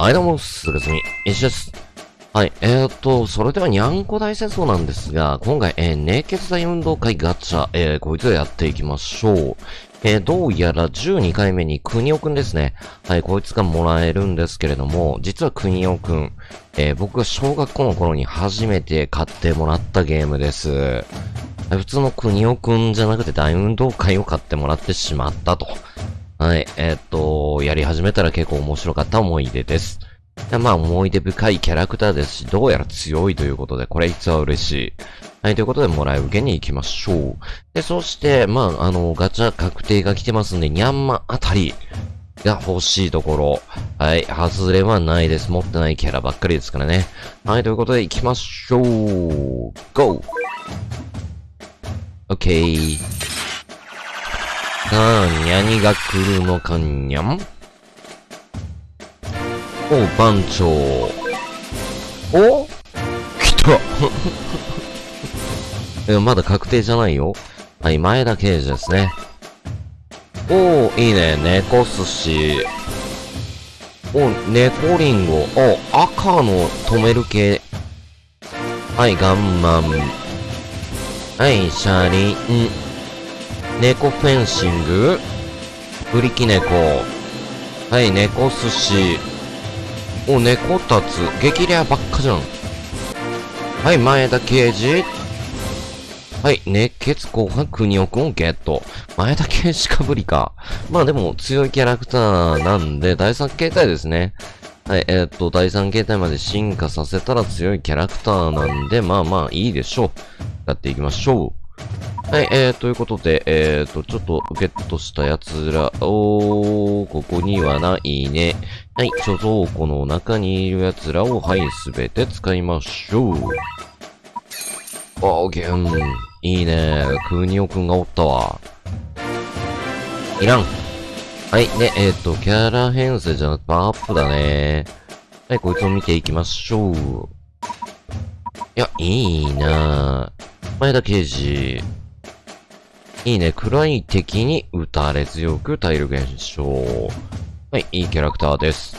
はい、どうも、すぐすみ、石です。はい、えーと、それではにゃんこ大戦争なんですが、今回、えー、熱血大運動会ガチャ、えー、こいつをやっていきましょう。えー、どうやら12回目に国尾くんですね。はい、こいつがもらえるんですけれども、実は国尾くん、えー、僕が小学校の頃に初めて買ってもらったゲームです。普通の国尾くんじゃなくて大運動会を買ってもらってしまったと。はい、えー、っと、やり始めたら結構面白かった思い出です。でまあ、思い出深いキャラクターですし、どうやら強いということで、これ実は嬉しい。はい、ということで、もらい受けに行きましょう。で、そして、まあ、あの、ガチャ確定が来てますんで、ニャンマあたりが欲しいところ。はい、外れはないです。持ってないキャラばっかりですからね。はい、ということで、行きましょう。GO! OK。さあ、何が来るのかにゃん？お、番長。お？来た え、まだ確定じゃないよ。はい、前田刑事ですね。おー、いいね。猫寿司。お、猫リンゴ。お、赤の止める系。はい、ガンマン。はい、車輪。猫フェンシングブリキ猫。はい、猫寿司。お、猫たつ。激レアばっかじゃん。はい、前田刑事。はい、熱血後半国尾くんをゲット。前田刑事かぶりか。まあでも強いキャラクターなんで、第3形態ですね。はい、えー、っと、第3形態まで進化させたら強いキャラクターなんで、まあまあいいでしょう。やっていきましょう。はい、えー、ということで、えーと、ちょっとゲットしたやつらを、ここにはないね。はい、貯蔵庫の中にいるやつらを、はい、すべて使いましょう。あー、ゲン。いいね。クーニオくんがおったわ。いらん。はい、で、えっ、ー、と、キャラ編成じゃなくて、パワーアップだね。はい、こいつを見ていきましょう。いや、いいな前田刑事。いいね。暗い敵に打たれ強く体力減少。はい、いいキャラクターです。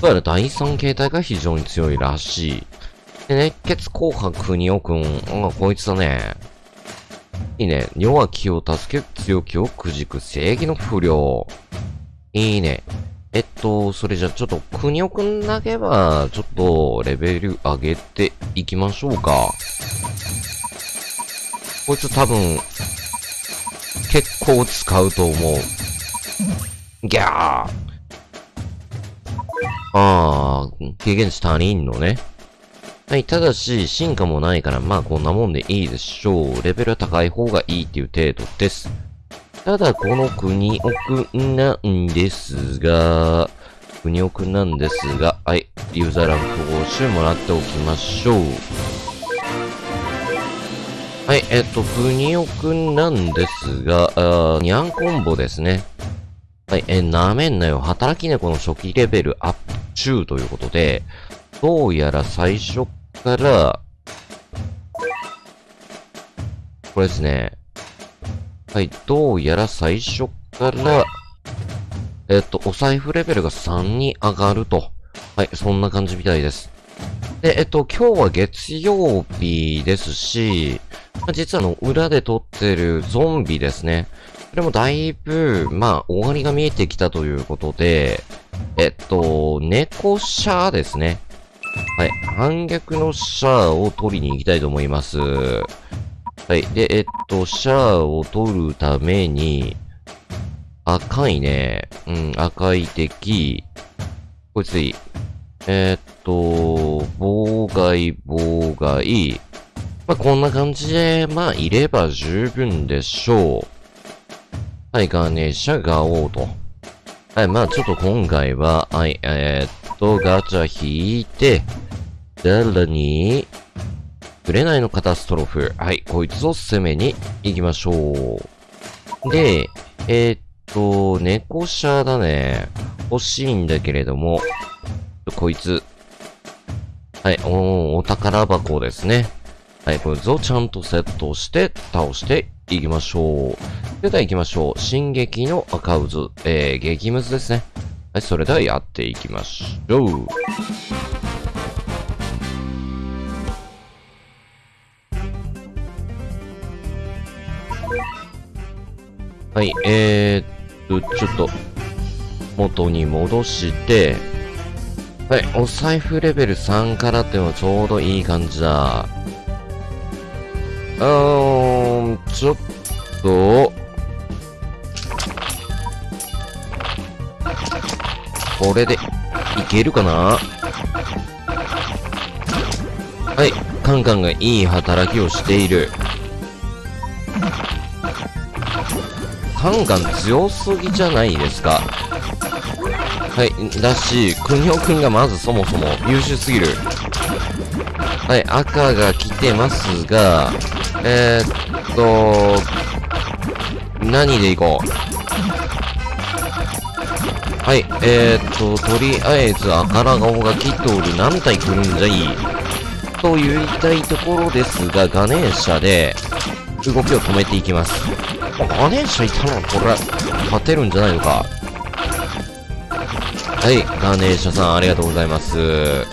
どうやら第3形態が非常に強いらしい。で、熱血紅白国尾くん。あ、こいつだね。いいね。弱気を助け、強気をくじく正義の不良。いいね。えっと、それじゃちょっと、国尾くんだけは、ちょっと、レベル上げていきましょうか。こいつ多分、結構使うと思う。ギャーああ、経験値足りんのね。はい、ただし、進化もないから、まあこんなもんでいいでしょう。レベルは高い方がいいっていう程度です。ただ、この国奥なんですが、国奥なんですが、はい、ユーザーランク報酬もらっておきましょう。はい、えっと、ふにおくんなんですが、あにゃんコンボですね。はい、え、なめんなよ。働き猫の初期レベルアップ中ということで、どうやら最初から、これですね。はい、どうやら最初から、えっと、お財布レベルが3に上がると。はい、そんな感じみたいです。で、えっと、今日は月曜日ですし、実はあの、裏で撮ってるゾンビですね。これもだいぶ、まあ、終わりが見えてきたということで、えっと、猫シャーですね。はい。反逆のシャーを取りに行きたいと思います。はい。で、えっと、シャーを取るために、赤いね。うん、赤い敵。こいついい。えっと、妨害、妨害。まあ、こんな感じで、まあ、いれば十分でしょう。はい、ガーネーシャ、ガオーと。はい、まあ、ちょっと今回は、はい、えー、っと、ガチャ引いて、さらに、紅のカタストロフ。はい、こいつを攻めに行きましょう。で、えー、っと、猫車だね。欲しいんだけれども、こいつ。はい、おお宝箱ですね。はい、これをちゃんとセットして倒していきましょう。それでは行きましょう。進撃の赤渦、えー、激ムズですね。はい、それではやっていきましょう。はい、えー、っと、ちょっと、元に戻して、はい、お財布レベル3からっていうのはちょうどいい感じだ。うーん、ちょっと、これで、いけるかな？はい、カンカンがいい働きをしている。カンカン強すぎじゃないですか？はい、だし、クニオくんがまずそもそも優秀すぎる。はい、赤が来てますが、えー、っと、何でいこう？はい、えー、っと、とりあえず赤ら顔が来ておる。何体来るんじゃいいと言いたいところですが、ガネーシャで動きを止めていきます。ガネーシャいたらこれ、勝てるんじゃないのか？はい、ガネーシャさん、ありがとうございます。は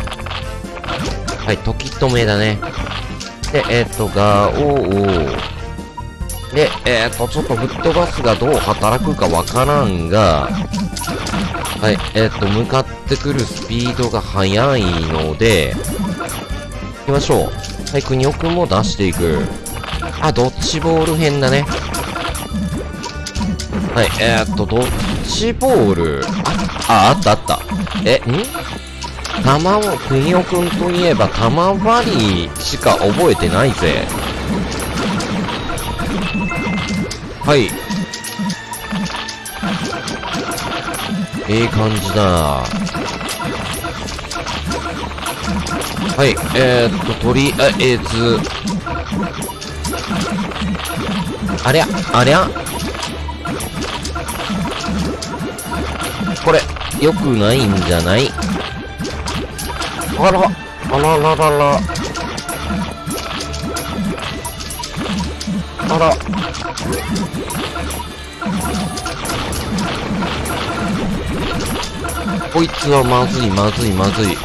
い、時止めだね。で、えっ、と、ガオー。で、えっ、と、ちょっと吹っ飛ばすがどう働くかわからんが、はい、えっ、と、向かってくるスピードが速いので、行きましょう。はい、国尾くんも出していく。あ、ドッジボール編だね。はい、え、っと、ドッジボール。あ、あ、あったあった。え、ん？玉を、国尾くんといえば玉割りしか覚えてないぜ。はい。ええ感じだ。はい、えー、っと、とりあえず、ありゃ、ありゃこれ、良くないんじゃない？あら、あらららら。あら。こいつはまずい、まずい、まずい。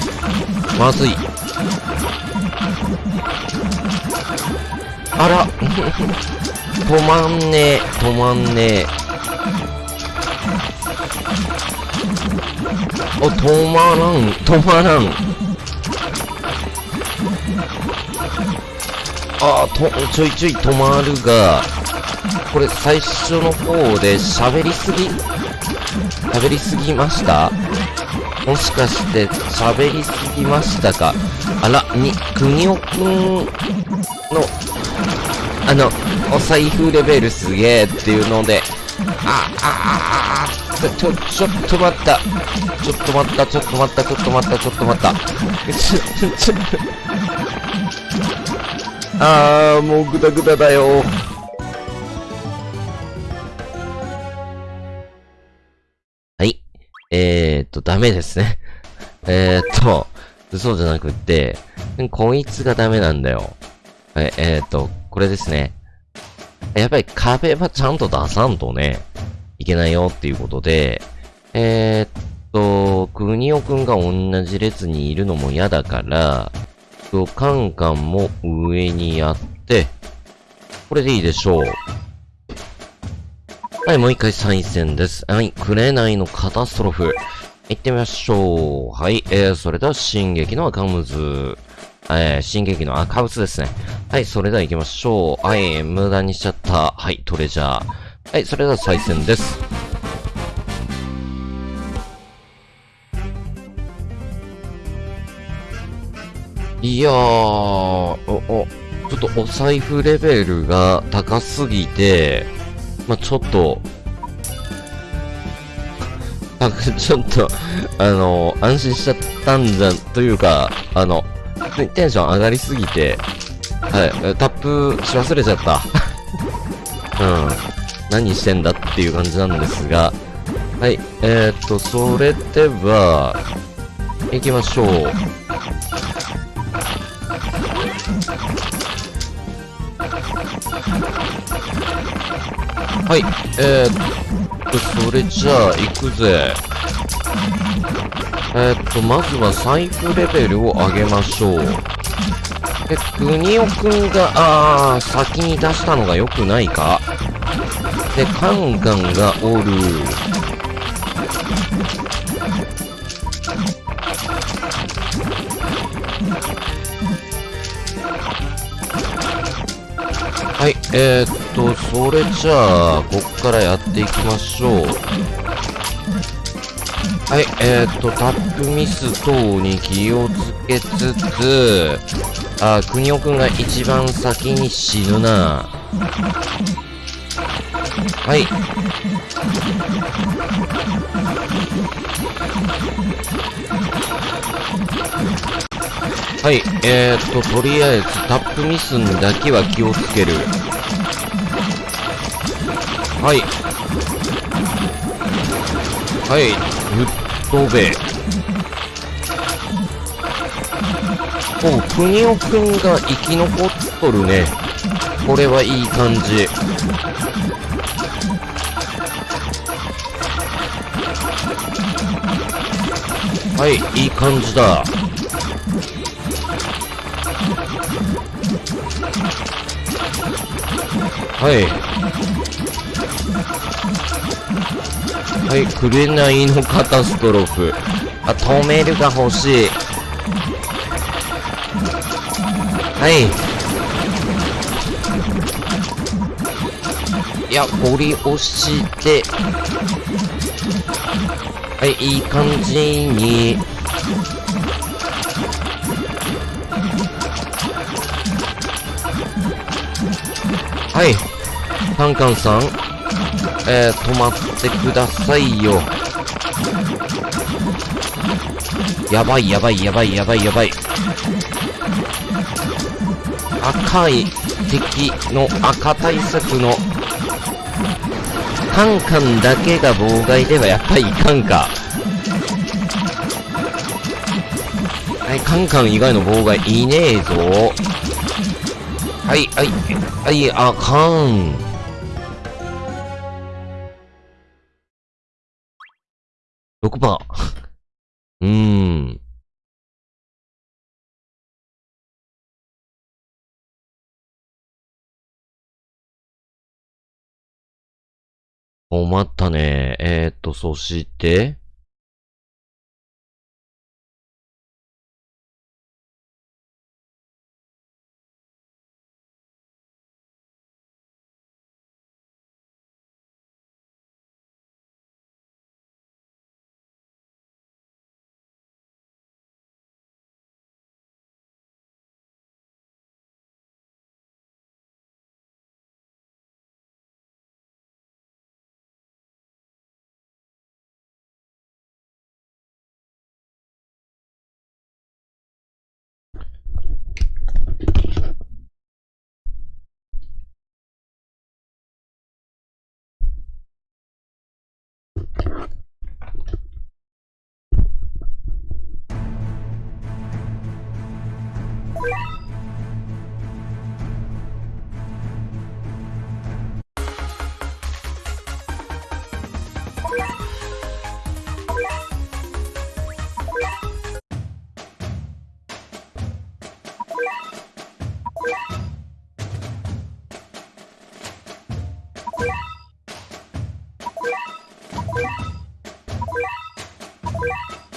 まずい。あら。止まんねえ、止まんねえ。お、止まらん、止まらん。あーと、ちょいちょい止まるが、これ最初の方で喋りすぎ？喋りすぎました？もしかして喋りすぎましたか？あら、に、くにおくんの、あの、お財布レベルすげえっていうので、あ、あ、あ、あ、ちょ、ちょ、ちょっと待った。ちょっと待った、ちょっと待った、ちょっと待った、ちょっと待った。ちょ、ちょ、ちょ、あー、もうグダグダだよ。はい。えーっと、ダメですね。えーっと、そうじゃなくって、こいつがダメなんだよ。はい、えーっと、これですね。やっぱり壁はちゃんと出さんとね、いけないよっていうことで、えーっと、くにおくんが同じ列にいるのも嫌だから、とカンカンも上にやって、これでいいでしょう。はい、もう一回再戦です。はい、紅のカタストロフ。行ってみましょう。はい、えー、それでは、進撃の赤ムズ。えー、進撃の赤ムズですね。はい、それでは行きましょう。はい、無駄にしちゃった。はい、トレジャー。はい、それでは再戦です。いやー、お、お、ちょっとお財布レベルが高すぎて、まあ、ちょっと、ちょっと、あの、安心しちゃったんじゃ、というか、あの、テンション上がりすぎて、はい、タップし忘れちゃった。うん。何してんだっていう感じなんですが、はい、えー、と、それでは、行きましょう。はい、えー、っと、それじゃあ、行くぜ。えー、っと、まずは財布レベルを上げましょう。で、国尾くんが、あー、先に出したのが良くないか？で、カンガンがおる。えー、っと、それじゃあ、こっからやっていきましょう。はい、えー、っと、タップミス等に気をつけつつ、あ、国尾くんが一番先に死ぬな。はい。はい、えー、っと、とりあえずタップミスにだけは気をつける。はい。はい、ぶっ飛べ。おう、くにおくんが生き残っとるね。これはいい感じ。はい、いい感じだ。はいはい紅のカタストロフ。あ止めるが欲しい。はい。いやゴリ押して。はいいい感じに。はい。カンカンさん、えー、止まってくださいよ。やばいやばいやばいやばいやばい。赤い敵の赤対策のカンカンだけが妨害ではやっぱりいかんか。はい、カンカン以外の妨害いねえぞ。はい、はい、はい、あかん。6%。うーん。困ったね。えー、っと、そして、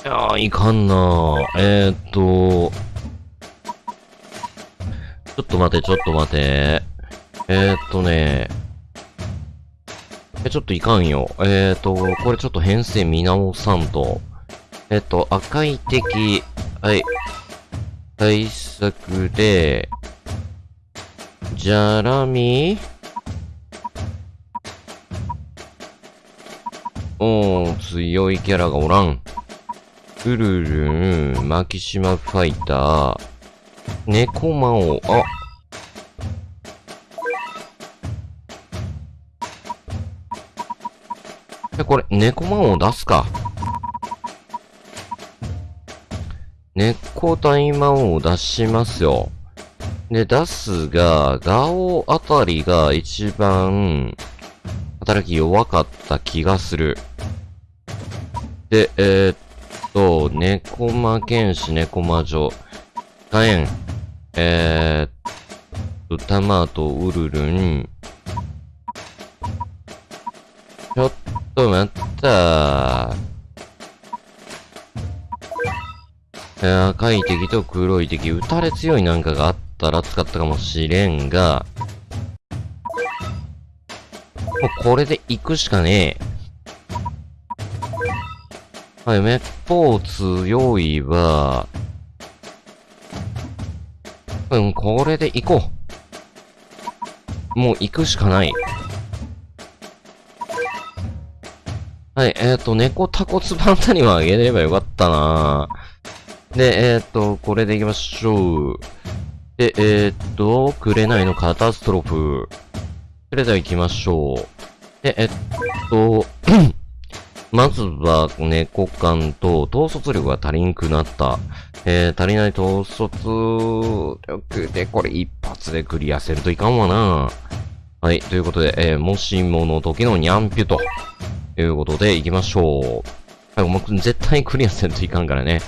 いやー、いかんなえー、っと、ちょっと待て、ちょっと待て。えー、っとね、え、ちょっといかんよ。えー、っと、これちょっと編成見直さんと。えっと、赤い敵、はい。対策で、じゃらみおー、強いキャラがおらん。ウルルン、マキシマファイター、猫魔王、あえ、これ、猫魔王出すか。猫大魔王出しますよ。で、出すが、ガオあたりが一番、働き弱かった気がする。で、えー、っと、猫魔剣士、猫魔女、火炎、えーっと、タマト、ウルルン。ちょっと待ったえー赤い敵と黒い敵、撃たれ強いなんかがあったら使ったかもしれんが、もうこれで行くしかねえ。はい、めっぽう強いわ。うん、これで行こう。もう行くしかない。はい、えっ、ー、と、猫タコツバンタにはあげればよかったなで、えっ、ー、と、これで行きましょう。で、えっ、ー、と、紅のカタストロフ。それでは行きましょう。で、えっと、まずは、猫感と、統率力が足りんくなった。えー、足りない統率力で、これ一発でクリアせるといかんわな。はい、ということで、えー、もしもの時のニャンピュと、いうことで、行きましょう。はい、もう絶対クリアせんといかんからね。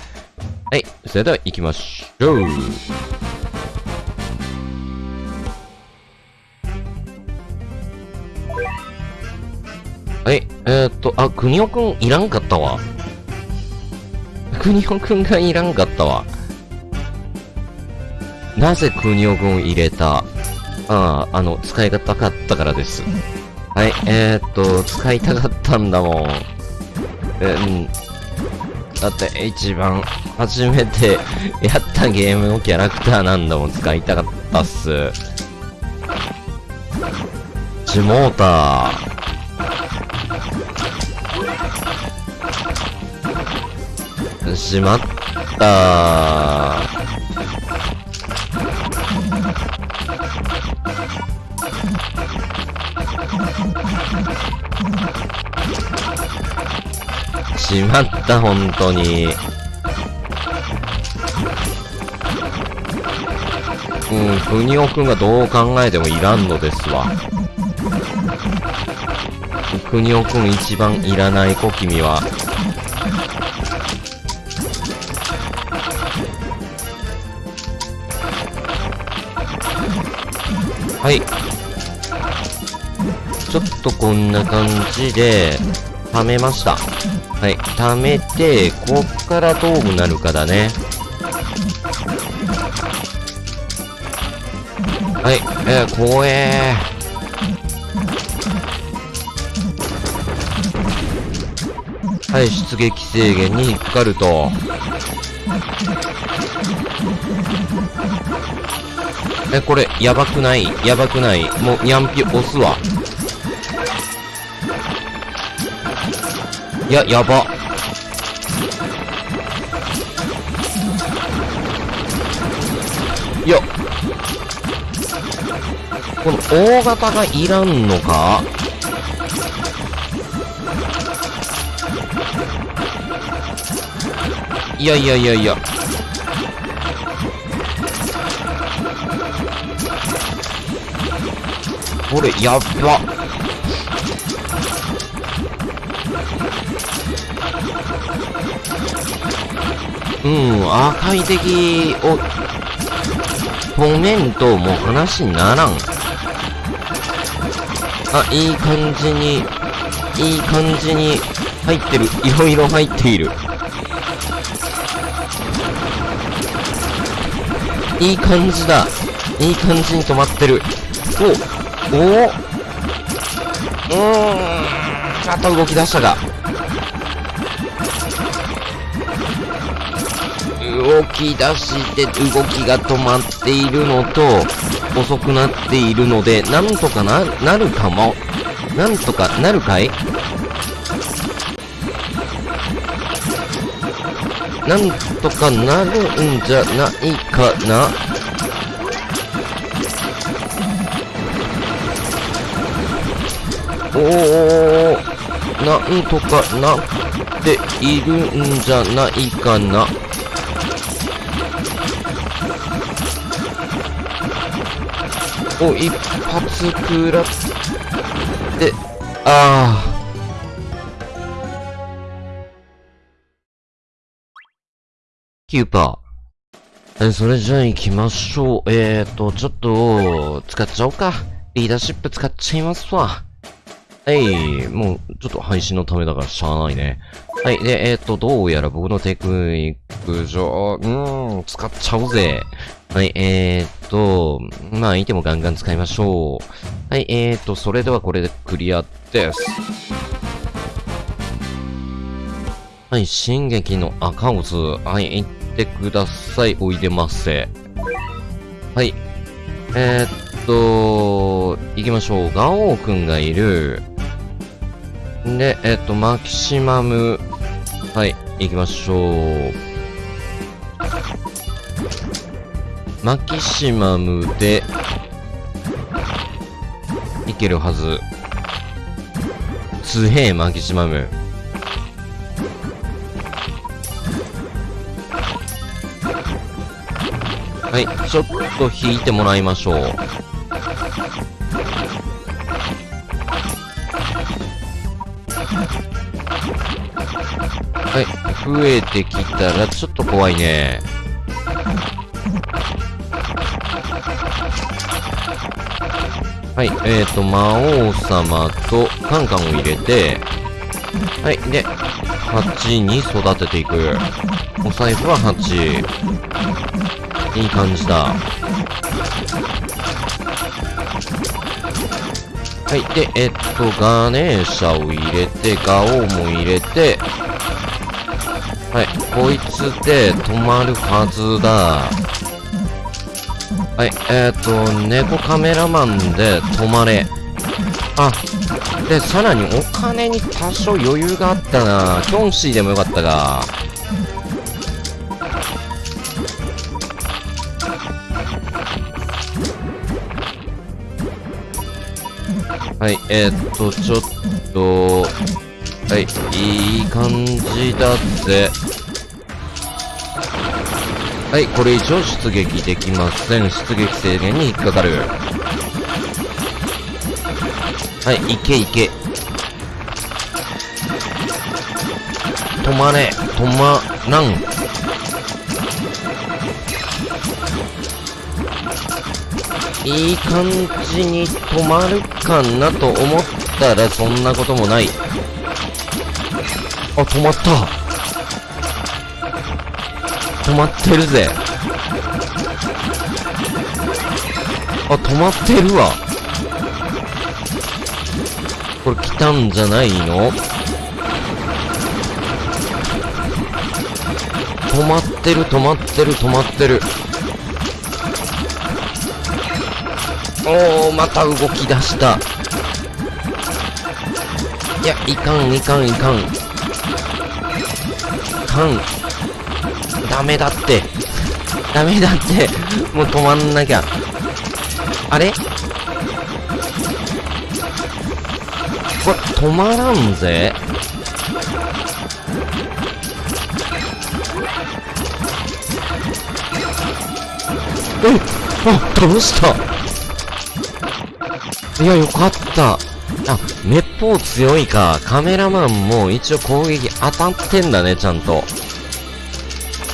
はい、それでは行きましょう。はい、えー、っと、あ、国尾くんいらんかったわ。国尾くんがいらんかったわ。なぜ国尾くん入れた？ああ、あの、使い方かったからです。はい、えー、っと、使いたかったんだもん。うん。だって、一番、初めて やったゲームのキャラクターなんだもん、使いたかったっす。チモーター。しまったしまった、本当に。うん、ふにおくんがどう考えてもいらんのですわ。ふにおくん一番いらない子、君は。はい。ちょっとこんな感じで、貯めました。はい。貯めて、こっからどうなるかだね。はい。えー、怖えー。はい、出撃制限に引っかかると。え、これ、やばくない？やばくない？もう、ニャンピ押すわ。いや、やば。いや。この大型がいらんのか？いやいやいやいや。これ、やっば。うん、赤い敵を止めんともう話にならん。あ、いい感じに、いい感じに入ってる。いろいろ入っている。いい感じだ。いい感じに止まってる。おおおうーん。また動き出したが。動き出して動きが止まっているのと遅くなっているのでなんとかななるかも。なんとかなるかい？なんとかなるんじゃないかな？おおなんとかなっているんじゃないかな。お、一発食らって、ああ。9%。えそれじゃあ行きましょう。えーと、ちょっと、使っちゃおうか。リーダーシップ使っちゃいますわ。はい、もう、ちょっと配信のためだからしゃあないね。はい、で、えっ、ー、と、どうやら僕のテクニック上、うーん、使っちゃおうぜ。はい、えーと、まあ、いてもガンガン使いましょう。はい、えーと、それではこれでクリアです。はい、進撃の赤オズ。はい、行ってください。おいでませ。はい。えー、っと、行きましょう。ガオーくんがいる。で、えー、と、マキシマム。はい、行きましょう。マキシマムで、いけるはず。すげえ、マキシマム。はい、ちょっと引いてもらいましょう。はい、増えてきたらちょっと怖いね。はい、えーと、魔王様とカンカンを入れて、はい、で、8に育てていく。お財布は8。いい感じだ。はい。で、えっと、ガネーシャを入れて、ガオーも入れて、はい。こいつで止まるはずだ。はい。えっと、猫カメラマンで止まれ。あ、で、さらにお金に多少余裕があったな。キョンシーでもよかったが。はい、えー、っと、ちょっと、はい、いい感じだぜ。はい、これ以上出撃できません。出撃制限に引っかかる。はい、いけいけ。止まれ、止まらん。いい感じに止まるかなと思ったらそんなこともない。あ、止まった止まってるぜ。あ、止まってるわ。これ来たんじゃないの？止まってる止まってる止まってる。おおまた動き出した。いやいかんいかんいかん。いかん。ダメだって。ダメだって。もう止まんなきゃ。あれ？これ止まらんぜ。えあ倒した。いや、よかった。あ、滅法強いか。カメラマンも一応攻撃当たってんだね、ちゃんと。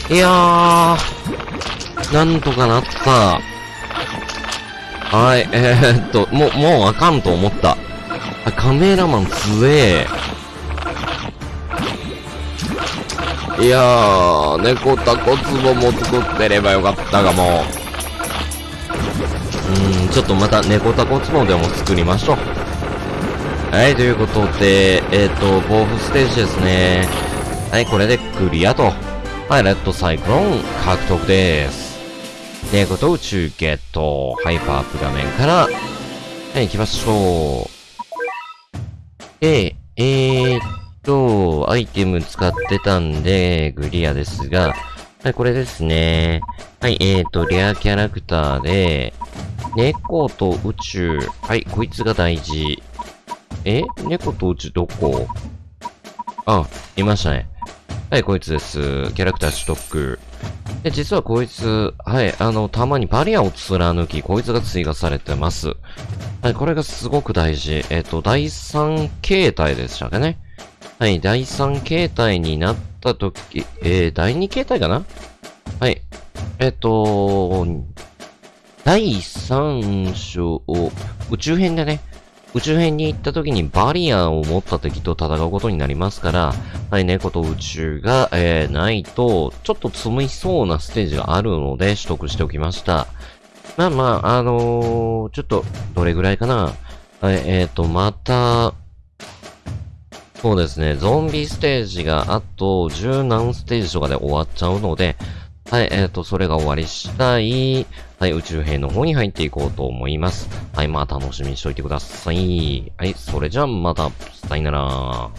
いやー、なんとかなった。はい、えー、っと、もう、もうあかんと思った。あカメラマン強え。いやー、猫タコ壺も作ってればよかったがも。ちょっとまた猫タコツノでも作りましょう。はい、ということで、えっ、ー、と、ボーフステージですね。はい、これでクリアと。はい、レッドサイクロン獲得です。猫と宇宙ゲット。ハイパーアップ画面から、はい、行きましょう。で、えー、っと、アイテム使ってたんで、クリアですが、はい、これですね。はい、えーと、レアキャラクターで、猫と宇宙。はい、こいつが大事。え？猫と宇宙どこ？あ、いましたね。はい、こいつです。キャラクター取得。で、実はこいつ、はい、あの、たまにバリアを貫き、こいつが追加されてます。はい、これがすごく大事。えっ、と、第3形態でしたかね。はい、第3形態になったとき、えー、第2形態かな？はい。えっと、第3章を、宇宙編でね、宇宙編に行った時にバリアを持った敵と戦うことになりますから、はい、猫と宇宙が、えー、ないと、ちょっと積みそうなステージがあるので取得しておきました。まあまあ、あのー、ちょっと、どれぐらいかな。はい、えっ、ー、と、また、そうですね、ゾンビステージがあと十何ステージとかで終わっちゃうので、はい、えっ、ー、と、それが終わりしたい、はい、宇宙兵の方に入っていこうと思います。はい、まあ楽しみにしといてください。はい、それじゃあまた、さよなら。